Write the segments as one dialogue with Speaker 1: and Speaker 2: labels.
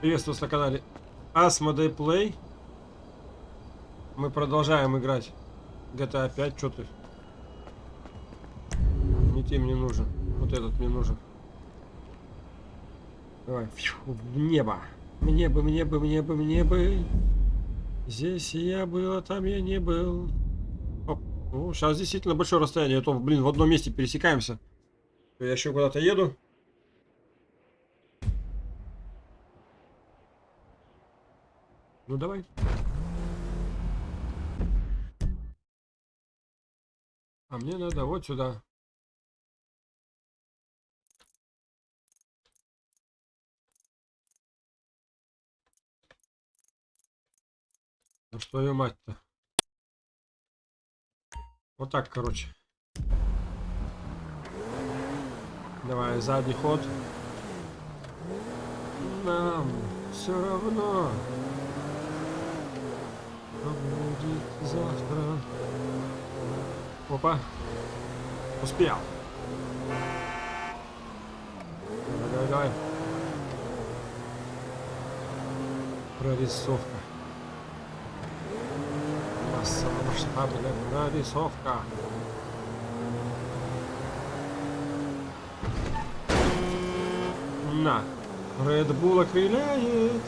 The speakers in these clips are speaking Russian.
Speaker 1: Приветствую вас на канале Asmodee Play. Мы продолжаем играть GTA 5. Что ты? Не ты мне нужен. Вот этот мне нужен. Давай. Фью, в небо. Мне бы, мне бы, мне бы, мне бы. Здесь я был, а там я не был. Оп. Ну, сейчас действительно большое расстояние. А то, блин, в одном месте пересекаемся. Я еще куда-то еду. Ну давай. А мне надо вот сюда. Ну что мать-то? Вот так, короче. Давай, задний ход. Нам все равно. Что будет завтра? Опа. Успел. Давай, давай, давай. Прорисовка. Массово-масштабная прорисовка. На. Bull окрыляет.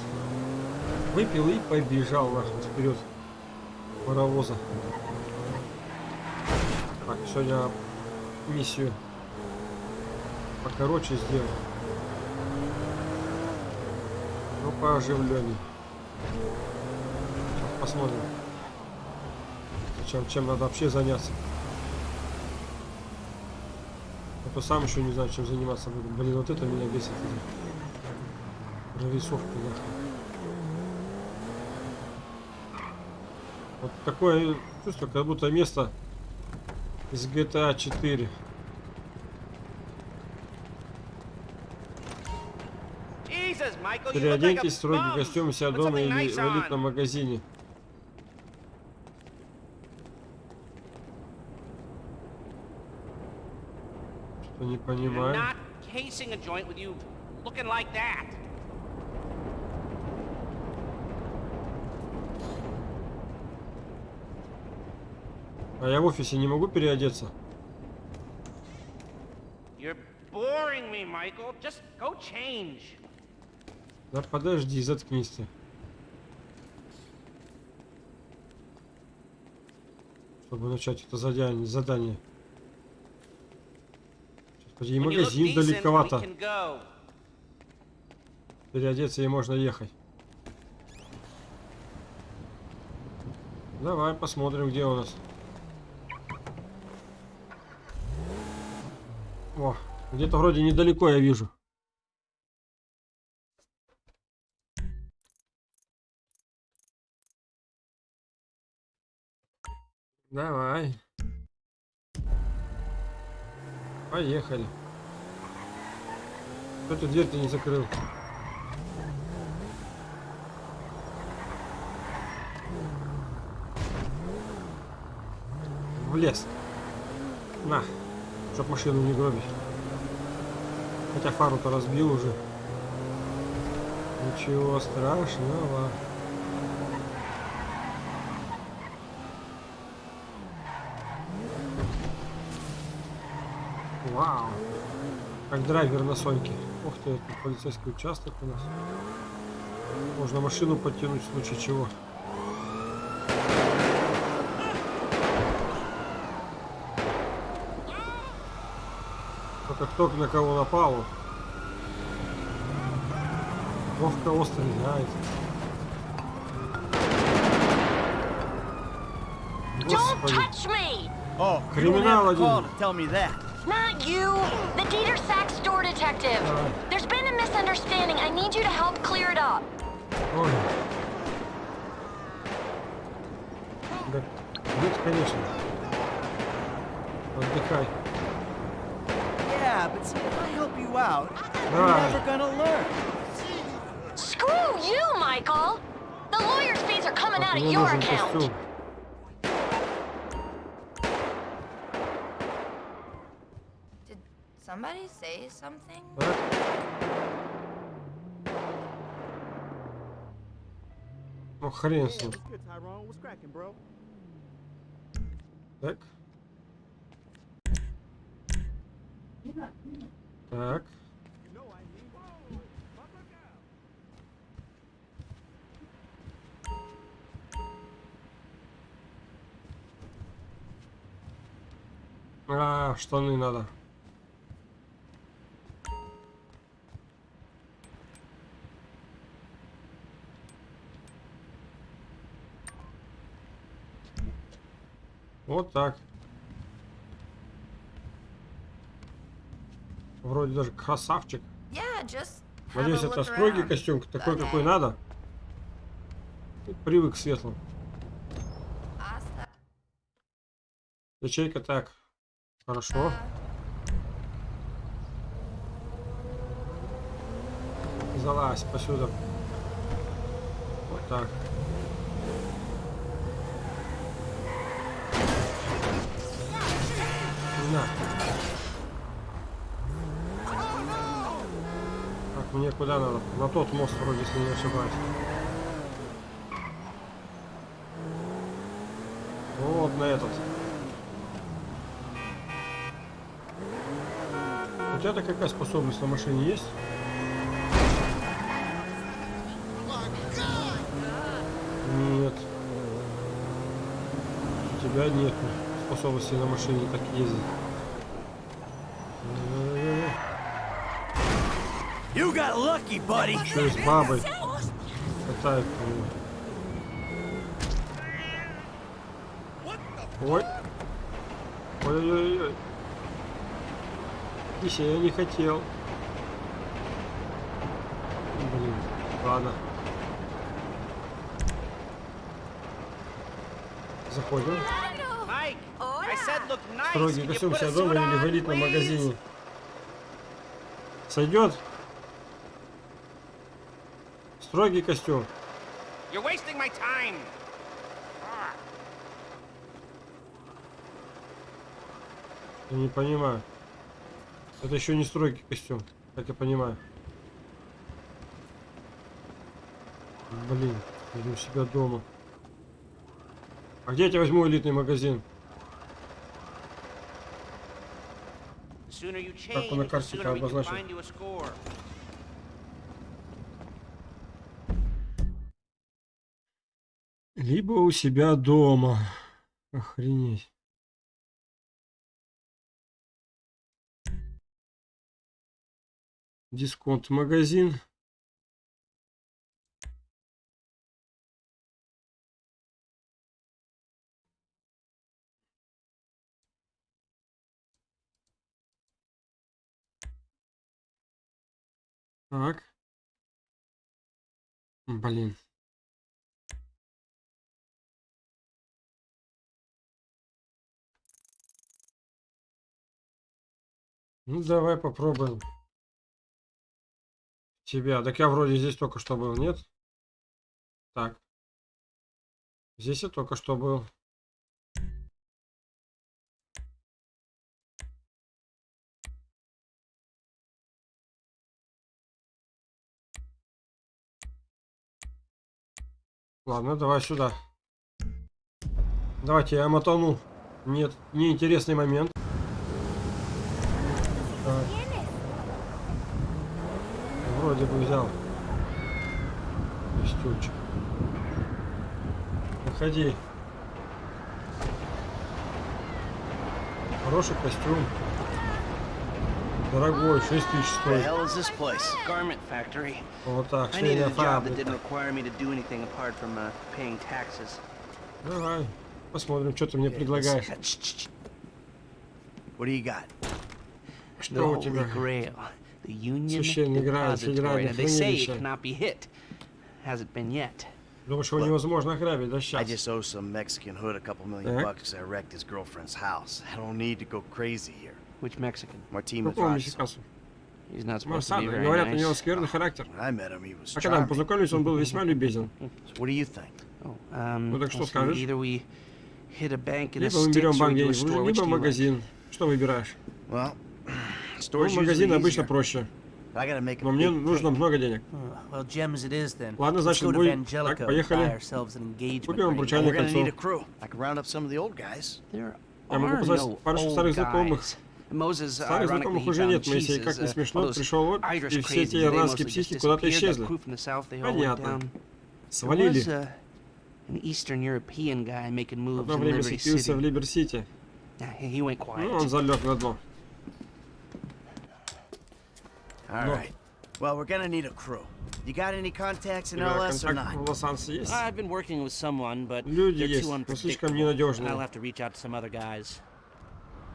Speaker 1: Выпил и побежал нахуй вперед паровоза. Так, сегодня миссию покороче сделал. Ну, пооживленней. Посмотрим. Чем, чем надо вообще заняться. А то сам еще не знаю, чем заниматься буду. Блин, вот это меня бесит. Прорисовка, нахуй. Вот такое чувство, как будто место из GTA 4. Переоденьтесь в строгий костюм себя дома или в элитном магазине. Что не понимаю. А я в офисе не могу переодеться? Да подожди, заткнись ты. Чтобы начать это задание. задание. Господи, и магазин далековато. Переодеться и можно ехать. Давай посмотрим, где у нас. О, где-то вроде недалеко я вижу. Давай. Поехали. Кто ты дверь-то не закрыл? В лес. На. Чтоб машину не гробить. Хотя фару-то разбил уже. Ничего страшного. Вау. Как драйвер на Соньке. Ух ты, это полицейский участок у нас. Можно машину подтянуть в случае чего. Только кто на кого напал. В кого стреляет. Господи. Oh, Криминал один.
Speaker 2: Not you, the Dieter Sachs store detective. There's been a misunderstanding. I need you to help clear it up.
Speaker 1: Ой. Да, конечно. Отдыхай.
Speaker 3: Yeah, but see, if I help you out, you're never gonna learn.
Speaker 2: Screw you, Michael! The lawyer's fees are coming out of your account.
Speaker 4: Did somebody say something?
Speaker 1: Ну хрен с
Speaker 3: Yeah,
Speaker 1: ним.
Speaker 3: what's good, Tyrone? What's cracking, bro?
Speaker 1: Так.
Speaker 3: Out.
Speaker 1: А, штаны надо. Вот так. Вроде даже красавчик.
Speaker 4: Yeah,
Speaker 1: Надеюсь, это строгий костюм, такой,
Speaker 4: Okay.
Speaker 1: какой надо. Привык к светлым. Ячейка так. Хорошо. Залазь посюда. Вот так. На. Мне куда надо? На тот мост вроде, если не ошибаюсь. Вот на этот. У тебя-то какая способность на машине есть? Нет. У тебя нет способности на машине так ездить.
Speaker 3: You got lucky, buddy.
Speaker 1: Что с бабой катают. Ой. Ой-ой-ой. Кися, я не хотел. Блин, ладно. Заходим.
Speaker 3: Mike, I said look nice.
Speaker 1: Строгий костюм себя дома или в
Speaker 3: on,
Speaker 1: элитном
Speaker 3: please?
Speaker 1: магазине. Сойдет? Строгий костюм.
Speaker 5: You're wasting my time.
Speaker 1: Я не понимаю. Это еще не строгий костюм, как я понимаю. Блин, иду у себя дома. А где я тебя возьму элитный магазин? Как он на карте обозначен? Либо у себя дома. Охренеть. Дисконт магазин. Так. Блин. Ну, давай попробуем. Тебя. Так я вроде здесь только что был, нет? Так. Здесь я только что был. Ладно, давай сюда. Давайте я мотану. Нет, неинтересный момент. Так. Вроде бы взял костюмчик. Выходи. Хороший костюм. Дорогой, 6 тысяч стоит. Вот так, швейная фабрика.
Speaker 5: uh.
Speaker 1: Давай, посмотрим, что ты мне предлагаешь. Что у тебя?
Speaker 5: Grail. The Union
Speaker 1: Священный Грааль,
Speaker 5: Depository.
Speaker 1: федеральное
Speaker 5: And they say it
Speaker 1: хранилище.
Speaker 5: cannot be hit. Hasn't been yet.
Speaker 1: Думаешь, его невозможно ограбить, да
Speaker 6: I
Speaker 1: сейчас?
Speaker 6: just owe some Mexican hood a couple million
Speaker 1: Так.
Speaker 6: bucks because I wrecked his girlfriend's house. I don't need to go crazy here.
Speaker 5: Which Mexican?
Speaker 6: Martin
Speaker 1: Какого
Speaker 6: Madrazo.
Speaker 1: мексиканцу?
Speaker 5: He's not supposed to be
Speaker 1: Марсана.
Speaker 5: very
Speaker 1: Говорят, у
Speaker 5: nice.
Speaker 1: него скверный характер.
Speaker 6: When I met him, he was
Speaker 1: А когда мы
Speaker 6: charming.
Speaker 1: познакомились, он был весьма любезен.
Speaker 6: So what do you think?
Speaker 5: Oh, um,
Speaker 1: Ну так что
Speaker 5: let's see,
Speaker 1: скажешь?
Speaker 5: Either we hit a bank in a
Speaker 1: Либо мы
Speaker 5: stick,
Speaker 1: берем
Speaker 5: or we
Speaker 1: банк
Speaker 5: do a
Speaker 1: денег,
Speaker 5: store. Which
Speaker 1: либо
Speaker 5: do you like?
Speaker 1: магазин. Что выбираешь?
Speaker 6: Well,
Speaker 1: Ну, магазин обычно проще. Но мне нужно много денег.
Speaker 3: Uh.
Speaker 1: Ладно, значит,
Speaker 3: Vangelico
Speaker 1: так, поехали. Купим обручальное кольцо. Я могу позвать парочку старых знакомых. Старых знакомых уже нет, Моисей, как не
Speaker 5: uh,
Speaker 1: смешно, пришел вот, и все эти ирландские
Speaker 5: mostly
Speaker 1: психи
Speaker 5: just
Speaker 1: куда-то исчезли. Понятно. Свалили. Одно время светился в. Либер-Сити. Ну, он залег на дно.
Speaker 6: All
Speaker 1: No.
Speaker 6: right. Well, we're gonna need a crew. You got any contacts in LS or not?
Speaker 7: I've been working with someone, but
Speaker 1: Люди
Speaker 7: they're
Speaker 1: есть,
Speaker 7: too unpredictable. I'll have to reach out to some other guys.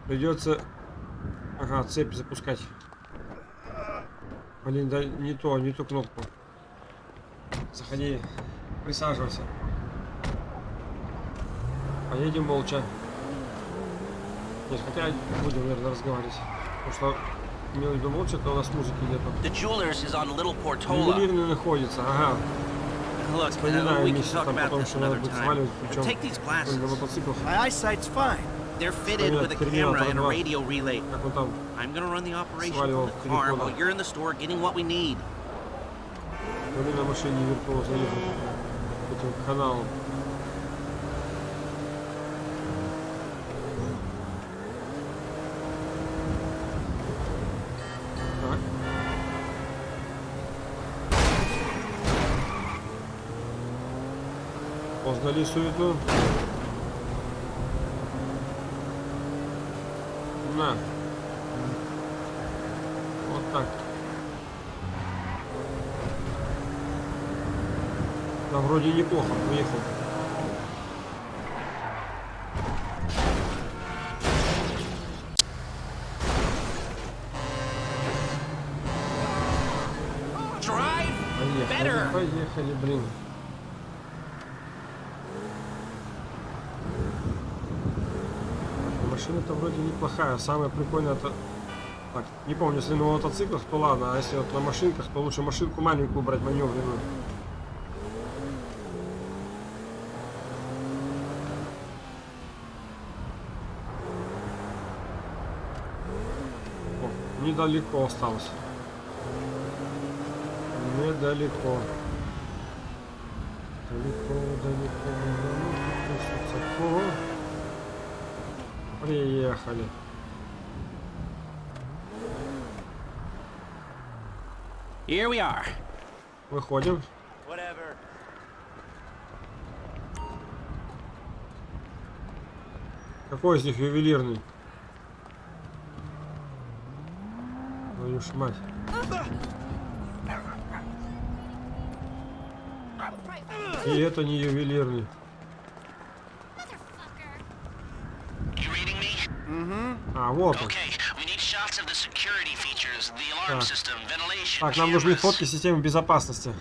Speaker 1: Придется... Ага, цепь запускать. Блин, да не то, не ту кнопку. Заходи, присаживайся. Поедем молча. Нет, хотя будем, наверное, разговаривать. Потому что имел в виду молча, то у нас музыки нету.
Speaker 8: The jewelers is on Little Portola.
Speaker 1: Ювелирный находится, ага.
Speaker 8: Look, uh,
Speaker 1: Вспоминаю
Speaker 8: we can
Speaker 1: месяц
Speaker 8: talk
Speaker 1: там
Speaker 8: about
Speaker 1: потом,
Speaker 8: this
Speaker 1: что надо
Speaker 8: another
Speaker 1: будет
Speaker 8: time.
Speaker 1: сваливать,
Speaker 8: But
Speaker 1: причем
Speaker 8: take these
Speaker 1: на
Speaker 8: glasses.
Speaker 1: мотоциклах.
Speaker 6: My eyesight's fine.
Speaker 8: They're fitted
Speaker 1: Понятно,
Speaker 8: with a
Speaker 1: Терминатор
Speaker 8: camera and a
Speaker 1: 2.
Speaker 8: radio relay.
Speaker 1: Как он там
Speaker 8: I'm gonna run the operation
Speaker 1: Сваливал
Speaker 8: from the car
Speaker 1: телефона.
Speaker 8: while you're in the store getting what we need.
Speaker 1: Были на машине виртуозно ехать по этим каналам. Поздали суету. На. Вот так. Да, вроде неплохо.
Speaker 8: Drive
Speaker 1: Поехали, поехали, блин. Машина-то вроде неплохая. Самое прикольное это... Так, не помню, если на мотоциклах, то ладно, а если вот на машинках, то лучше машинку маленькую брать, маневренную. О, недалеко осталось. Недалеко. Далеко, далеко, далеко, высоко. Приехали.
Speaker 7: Here we are.
Speaker 1: Выходим.
Speaker 6: Whatever.
Speaker 1: Какой из них ювелирный? Твою ж мать. И это не ювелирный.
Speaker 8: You reading me?
Speaker 1: А, вот он. Так. Так, нам нужны фотки системы безопасности.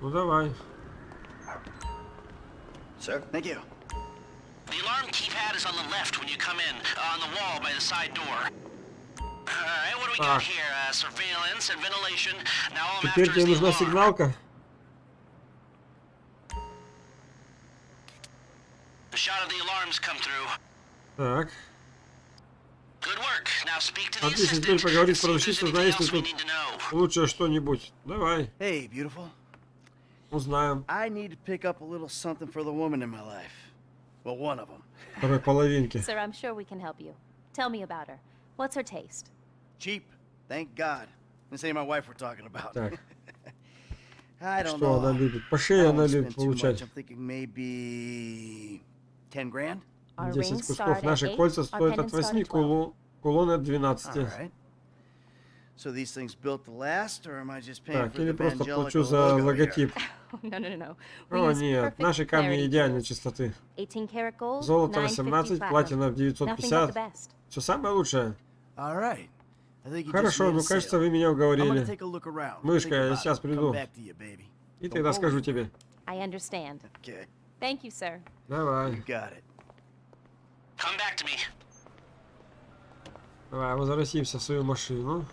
Speaker 1: Ну давай.
Speaker 6: Sir? Thank you.
Speaker 8: The alarm keypad is on the left when you come in, uh, on the wall by the side door. Alright, what do we got here? Uh, surveillance and ventilation. Now all I'm
Speaker 1: Теперь
Speaker 8: after
Speaker 1: тебе
Speaker 8: is the
Speaker 1: нужна
Speaker 8: alarm.
Speaker 1: сигналка.
Speaker 8: The shot of
Speaker 1: Так.
Speaker 8: Good work. Now speak to the
Speaker 1: Отлично, теперь поговорить с продавщицей, знаешь,
Speaker 8: we
Speaker 1: тут
Speaker 8: need to know.
Speaker 1: лучше что-нибудь. Давай,
Speaker 6: Hey, beautiful.
Speaker 1: узнаем.
Speaker 6: I need to pick up a little something for the woman in my life. Well, one of them.
Speaker 1: Второй половинки.
Speaker 9: Sir, I'm sure we can help you. Tell me about her. What's her taste?
Speaker 6: Cheap. Thank God. This ain't my wife we're talking about.
Speaker 1: Так,
Speaker 6: I don't
Speaker 1: что
Speaker 6: know.
Speaker 1: она любит? По шее она любит получать.
Speaker 6: I'm thinking maybe 10 grand.
Speaker 9: Our
Speaker 1: 10
Speaker 9: rings
Speaker 1: кусков.
Speaker 9: start at
Speaker 1: Наши
Speaker 9: eight,
Speaker 1: кольца
Speaker 9: our
Speaker 1: стоят от
Speaker 9: pendants start
Speaker 1: 8,
Speaker 9: at 12.
Speaker 1: кулон, кулон от
Speaker 6: All
Speaker 1: 12.
Speaker 6: right. So these things built to last, or am I just paying
Speaker 1: Так, или просто плачу за логотип. О нет, наши камни идеальной чистоты.
Speaker 9: 18 karat gold,
Speaker 1: Золото
Speaker 9: 950
Speaker 1: 18,
Speaker 9: platinum.
Speaker 1: платина в
Speaker 9: Nothing but the
Speaker 1: 950.
Speaker 9: best.
Speaker 1: Все самое лучшее.
Speaker 6: All right. I think you just
Speaker 1: Хорошо, ну кажется, вы меня
Speaker 6: I'm gonna
Speaker 1: уговорили.
Speaker 6: take a look around.
Speaker 1: Мышка, я сейчас приду.
Speaker 6: Come back to you, baby.
Speaker 1: И тогда скажу тебе.
Speaker 9: I understand.
Speaker 6: Okay,
Speaker 9: Thank you, sir.
Speaker 1: Давай,
Speaker 6: you got it.
Speaker 8: Come back to me.
Speaker 1: давай, возвратимся в свою машину.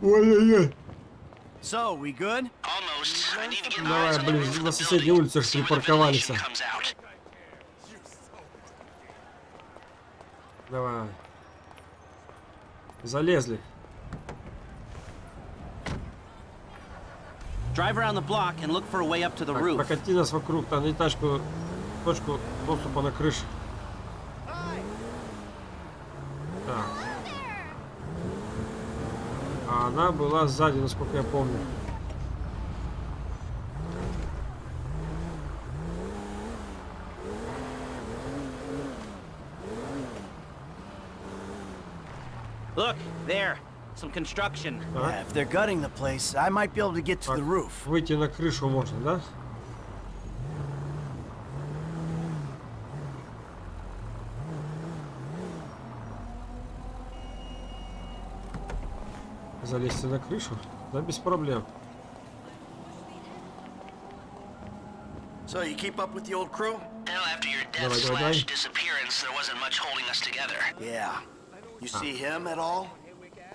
Speaker 1: Ой-ой-ой.
Speaker 6: So, we good?
Speaker 8: Almost.
Speaker 7: I need to get
Speaker 1: Давай, блин, на соседней улице ж
Speaker 7: see when the
Speaker 1: припарковались. Давай. Залезли.
Speaker 10: Drive around the block and look for a way up to the
Speaker 1: Так,
Speaker 10: roof.
Speaker 1: прокати нас вокруг, там найди тачку, точку доступа на крышу. Так. А она была сзади, насколько я помню.
Speaker 10: Look, there. Some construction.
Speaker 1: Так.
Speaker 11: Yeah, if they're gutting the place, I might be able to get to
Speaker 1: Так,
Speaker 11: the roof.
Speaker 1: Выйти на крышу можно, да? Залезть на крышу? Да, без проблем.
Speaker 6: So, you keep up with the old crew?
Speaker 7: Hell, after your death
Speaker 1: Давай, давай,
Speaker 7: slash
Speaker 1: давай.
Speaker 7: disappearance, there wasn't much holding us together.
Speaker 6: Yeah. You see him at all?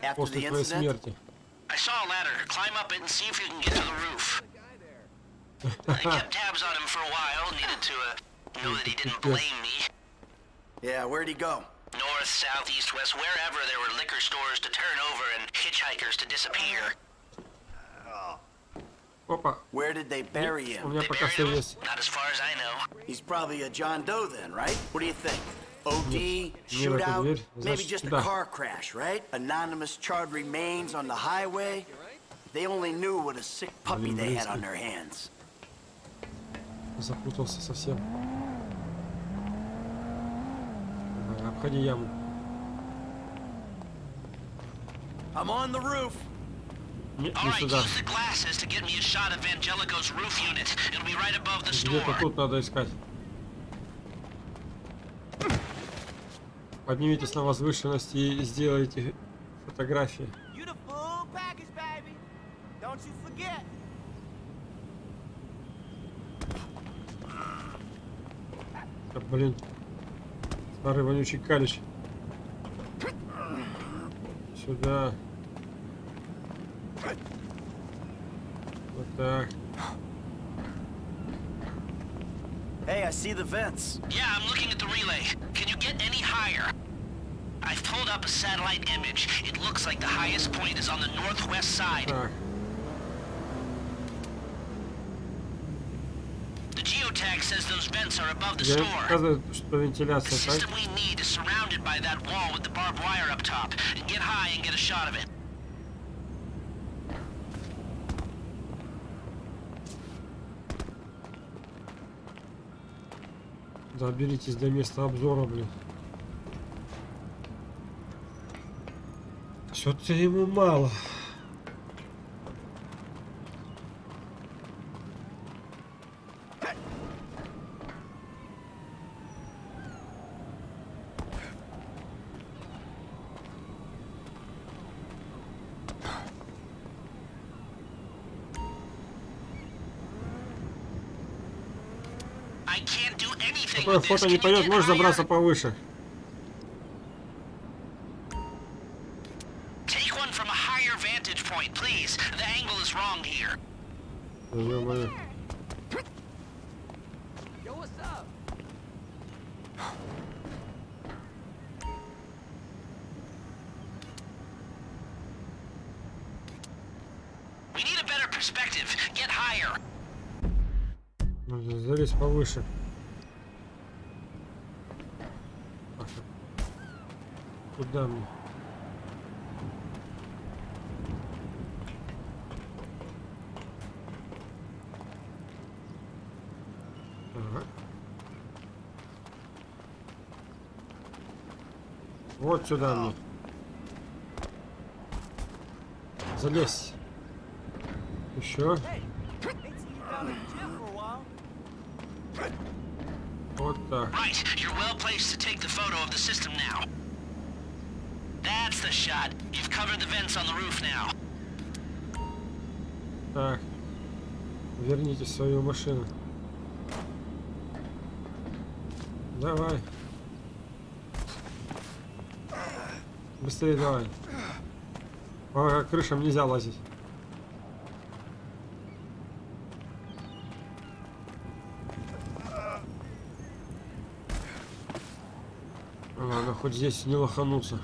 Speaker 6: After
Speaker 1: После
Speaker 6: the
Speaker 1: твоей
Speaker 6: incident?
Speaker 1: смерти.
Speaker 7: I saw a ladder. Climb up it and see if you can get to the roof. I kept tabs on him for a while. Needed to uh, know that he didn't blame me.
Speaker 6: Yeah, where'd he go?
Speaker 7: North, south, east, west, wherever there were liquor stores to turn over and hitchhikers to disappear.
Speaker 1: Опа,
Speaker 6: Where did they bury
Speaker 1: у
Speaker 6: him?
Speaker 1: меня
Speaker 7: They
Speaker 1: пока
Speaker 7: buried
Speaker 1: все
Speaker 7: him?
Speaker 1: есть.
Speaker 7: Not as far as I know.
Speaker 6: He's probably a John Doe then, right? What do you think? OD,
Speaker 1: Нет, эту
Speaker 6: shootout,
Speaker 1: дверь.
Speaker 6: maybe
Speaker 1: Значит,
Speaker 6: just a
Speaker 1: сюда.
Speaker 6: car crash, right? Anonymous charred remains on the highway. They only knew what a sick puppy they had on their hands.
Speaker 1: Запутался совсем. Давай, обходи яму.
Speaker 6: I'm on the roof.
Speaker 1: Нет,
Speaker 7: All
Speaker 1: не
Speaker 7: right,
Speaker 1: сюда.
Speaker 7: use the glasses to get me a shot of Angelico's roof unit. It'll be right above the
Speaker 1: Где-то
Speaker 7: store.
Speaker 1: тут надо искать. Поднимитесь на возвышенность и сделайте фотографии.
Speaker 11: You the full package, baby. Don't you forget.
Speaker 1: Да, блин. Старый вонючий калич. Сюда. Вот так.
Speaker 6: Hey, I see the vents.
Speaker 7: Yeah, I'm looking at the relay. I've pulled up a satellite image. It looks like the highest point is on the northwest side.
Speaker 1: Так.
Speaker 7: The geotag says those vents are above the
Speaker 1: Я
Speaker 7: store.
Speaker 1: показываю, что
Speaker 7: The
Speaker 1: вентиляция, так?
Speaker 7: system we need is surrounded by that wall with the barbed wire up top. Get high and get a shot of it.
Speaker 1: Доберитесь до места обзора, блин. Что-то ему мало. Такое фото не пойдет, можешь забраться повыше.
Speaker 7: Take one from a higher vantage point, please. The angle is wrong here.
Speaker 1: Да ё-моё.
Speaker 11: Yo, what's up?
Speaker 7: We need a better perspective. Get higher.
Speaker 1: Нужно залезть повыше. Так, Куда мне? Ага. Вот сюда мне. Залезь. Еще. Вот так.
Speaker 7: Right, you're well placed to take the photo of the system now. That's the shot. You've covered the vents on the roof now.
Speaker 1: Так. Верните свою машину. Давай. Быстрее давай. По э, крышам нельзя лазить. Ладно, хоть здесь не
Speaker 8: лоханулся.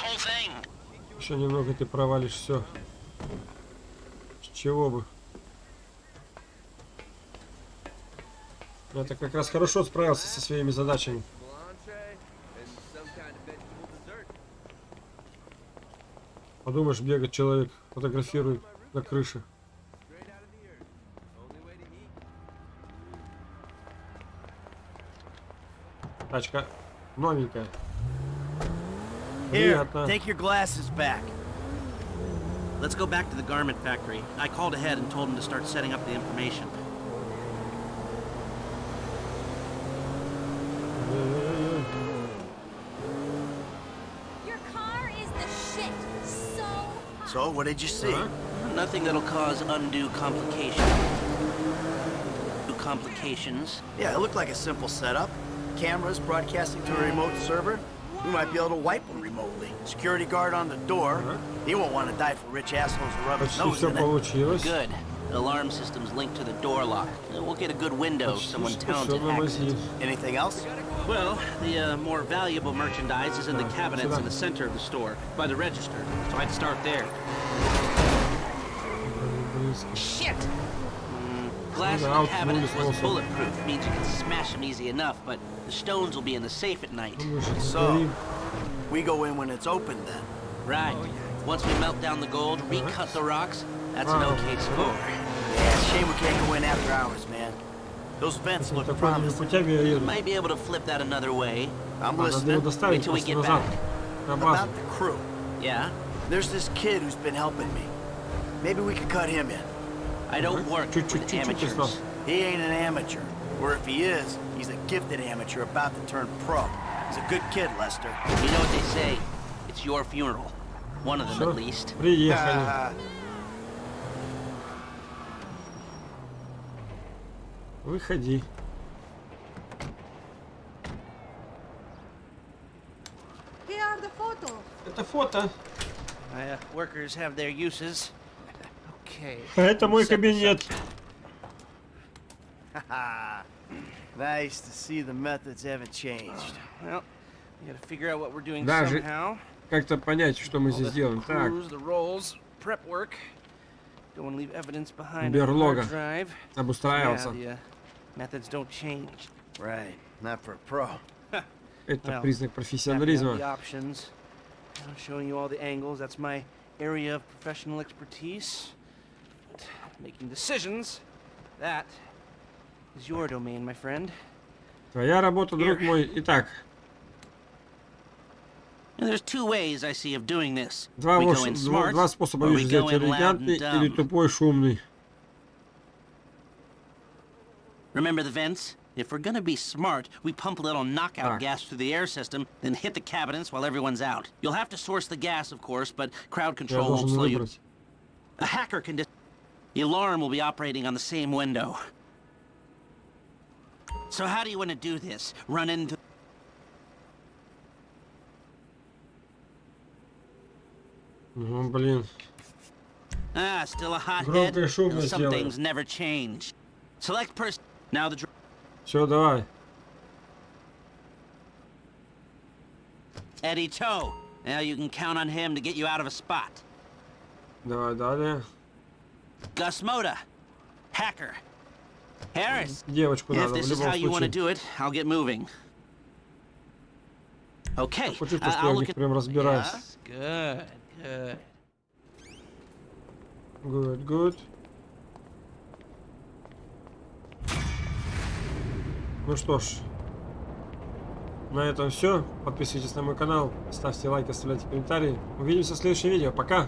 Speaker 8: Whole thing.
Speaker 1: Еще немного ты провалишь все. С чего бы? Я-то как раз хорошо справился со своими задачами. Подумаешь, бегает человек, фотографирует на крыше. Тачка новенькая.
Speaker 6: Here,
Speaker 1: Приятно.
Speaker 6: take your glasses back.
Speaker 7: Let's go back to the garment factory. I called ahead and told him to start setting up the information.
Speaker 4: Your car is the shit. So
Speaker 6: So, what did you see?
Speaker 1: Ага.
Speaker 7: Nothing that'll cause undue complication. Complications.
Speaker 6: Yeah, it looked like a simple setup. cameras broadcasting to a remote server, we might be able to wipe them remotely. Security guard on the door. He won't want to die for rich assholes who rub his nose in it.
Speaker 7: Good. The alarm system's linked to the door lock. We'll get a good window if someone talented hacks it.
Speaker 6: Anything else?
Speaker 7: Well, the uh, more valuable merchandise is in the cabinets in the center of the store, by the register, so I'd start there. Shit! glass in the cabinet was bulletproof means you can smash them easy enough, but the stones will be in the safe at night.
Speaker 6: So, we go in when it's open then?
Speaker 7: Right. Once we melt down the gold, recut the rocks, that's an okay score.
Speaker 6: Yeah, shame we can't go in after hours, man. Those vents look promising.
Speaker 1: We
Speaker 7: might be able to flip that another way.
Speaker 6: I'm listening.
Speaker 7: Wait till we get back.
Speaker 6: About the crew.
Speaker 7: Yeah?
Speaker 6: There's this kid who's been helping me. Maybe we could cut him in.
Speaker 7: I don't work
Speaker 1: Чуть-чуть,
Speaker 7: with
Speaker 1: чуть-чуть
Speaker 7: amateurs.
Speaker 1: осталось.
Speaker 6: He ain't an amateur. Or if he is, he's a gifted amateur about to turn pro. He's a good kid, Lester.
Speaker 7: You know what they say? It's your funeral. One of them
Speaker 1: Всё,
Speaker 7: at least.
Speaker 1: приехали.
Speaker 6: Ah,
Speaker 1: Выходи.
Speaker 12: Here are the photos.
Speaker 1: Это фото.
Speaker 7: My uh, workers have their uses.
Speaker 1: А это мой кабинет. Даже. Как-то понять, что мы здесь делаем. Так, Берлога. обустраивался.
Speaker 7: uh.
Speaker 1: Это признак профессионализма.
Speaker 7: showing you all the angles. That's my area of professional expertise. But making decisions, that is your domain, my friend.
Speaker 1: Твоя работа, друг
Speaker 7: Here.
Speaker 1: мой. Итак,
Speaker 7: And there's two ways I see of doing this.
Speaker 1: два,
Speaker 7: we
Speaker 1: вош-
Speaker 7: go in
Speaker 1: два,
Speaker 7: smart,
Speaker 1: два способа
Speaker 7: or we
Speaker 1: вижу сделать
Speaker 7: go in loud
Speaker 1: элегантный
Speaker 7: and
Speaker 1: или
Speaker 7: dumb.
Speaker 1: тупой шумный.
Speaker 7: Remember the vents? If we're gonna be smart, we pump a little knockout
Speaker 1: Так.
Speaker 7: gas through the air system, then hit the cabinets while everyone's out. You'll have to source the gas, of course, but crowd
Speaker 1: Я
Speaker 7: control won't
Speaker 1: должен
Speaker 7: slow you.
Speaker 1: выбрать.
Speaker 7: A hacker can. Dis- the alarm will be operating on the same window. So how do you want to do this? Run into.
Speaker 1: Ну, блин.
Speaker 7: Ah, still a hothead.
Speaker 1: Громко и шумно
Speaker 7: Well, Some
Speaker 1: сделаю.
Speaker 7: things never change. Select person. Now the. dr-
Speaker 1: Все, давай.
Speaker 7: Eddie Toe. Now you can count on him to get you out of a spot.
Speaker 1: Давай далее.
Speaker 7: Gus Moda. Hacker. Harris.
Speaker 1: Девочку
Speaker 7: If
Speaker 1: надо, в
Speaker 7: this is how you want to do it, I'll get moving. Okay. I-
Speaker 1: что я в них прям разбираюсь.
Speaker 7: Good, good.
Speaker 1: Good, good. Ну что ж, на этом все. Подписывайтесь на мой канал, ставьте лайки, оставляйте комментарии. Увидимся в следующем видео. Пока!